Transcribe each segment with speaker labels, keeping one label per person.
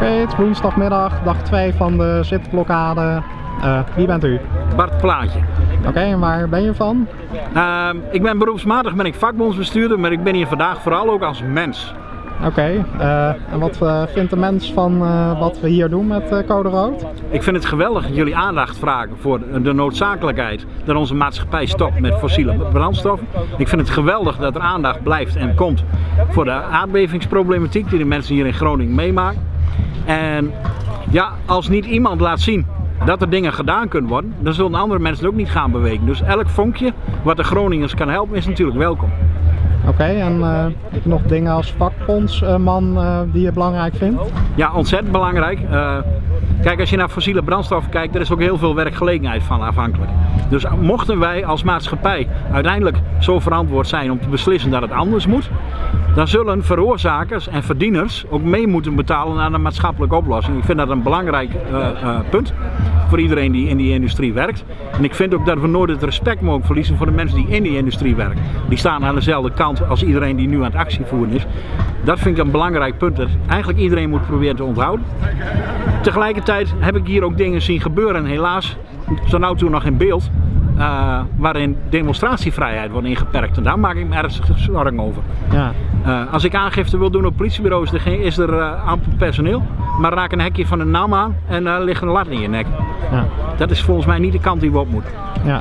Speaker 1: Oké, het is woensdagmiddag, dag 2 van de zitblokkade. Eh, wie bent u?
Speaker 2: Bart Plaatje.
Speaker 1: Oké, en waar ben je van?
Speaker 2: Ehm, ik ben beroepsmatig ben ik vakbondsbestuurder, maar ik ben hier vandaag vooral ook als mens.
Speaker 1: Oké, eh, en wat eh, vindt de mens van wat we hier doen met Code Rood?
Speaker 2: Ik vind het geweldig dat jullie aandacht vragen voor de noodzakelijkheid dat onze maatschappij stopt met fossiele brandstof. Ik vind het geweldig dat er aandacht blijft en komt voor de aardbevingsproblematiek die de mensen hier in Groningen meemaken. En ja, als niet iemand laat zien dat er dingen gedaan kunnen worden, dan zullen andere mensen ook niet gaan bewegen. Dus elk vonkje wat de Groningers kan helpen is natuurlijk welkom.
Speaker 1: Oké, en eh, heb je nog dingen als vakbondsman eh, die je belangrijk vindt?
Speaker 2: Ja, ontzettend belangrijk. Kijk, als je naar fossiele brandstoffen kijkt, er is ook heel veel werkgelegenheid van afhankelijk. Dus mochten wij als maatschappij uiteindelijk zo verantwoord zijn om te beslissen dat het anders moet, dan zullen veroorzakers en verdieners ook mee moeten betalen aan een maatschappelijke oplossing. Ik vind dat een belangrijk eh, eh, punt voor iedereen die in die industrie werkt. En ik vind ook dat we nooit het respect mogen verliezen voor de mensen die in die industrie werken. Die staan aan dezelfde kant als iedereen die nu aan het actievoeren is. Dat vind ik een belangrijk punt dat eigenlijk iedereen moet proberen te onthouden. Tegelijkertijd heb ik hier ook dingen zien gebeuren, helaas tot nu toe nog in beeld, eh, waarin demonstratievrijheid wordt ingeperkt. En daar maak ik me ernstig zorgen over.
Speaker 1: Ja.
Speaker 2: Eh, als ik aangifte wil doen op politiebureaus, is er, eh, amper personeel. Maar raak een hekje van een naam aan en er ligt een lat in je nek.
Speaker 1: Ja,
Speaker 2: Dat is volgens mij niet de kant die we op moeten.
Speaker 1: ja,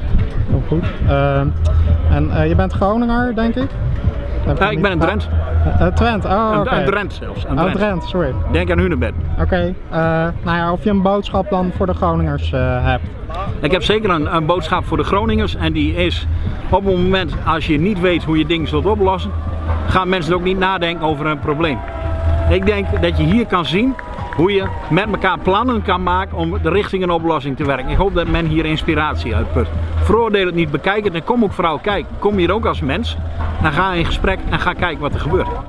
Speaker 1: heel goed. Eh, en je bent Groninger, denk ik?
Speaker 2: Ik ben een Drent.
Speaker 1: Eh, Drent, oh
Speaker 2: Een,
Speaker 1: oké.
Speaker 2: Drent zelfs. Een
Speaker 1: Oh,
Speaker 2: Drent.
Speaker 1: Sorry.
Speaker 2: Denk aan Hunebed.
Speaker 1: Oké, eh, nou ja, of je een boodschap dan voor de Groningers hebt.
Speaker 2: Ik heb zeker een, een boodschap voor de Groningers en die is op het moment als je niet weet hoe je dingen zult oplossen, gaan mensen ook niet nadenken over een probleem. Ik denk dat je hier kan zien hoe je met elkaar plannen kan maken om de richting een oplossing te werken. Ik hoop dat men hier inspiratie uitput. Veroordeel het niet, bekijk het en kom ook vooral kijken. Kom hier ook als mens, dan ga in gesprek en ga kijken wat er gebeurt.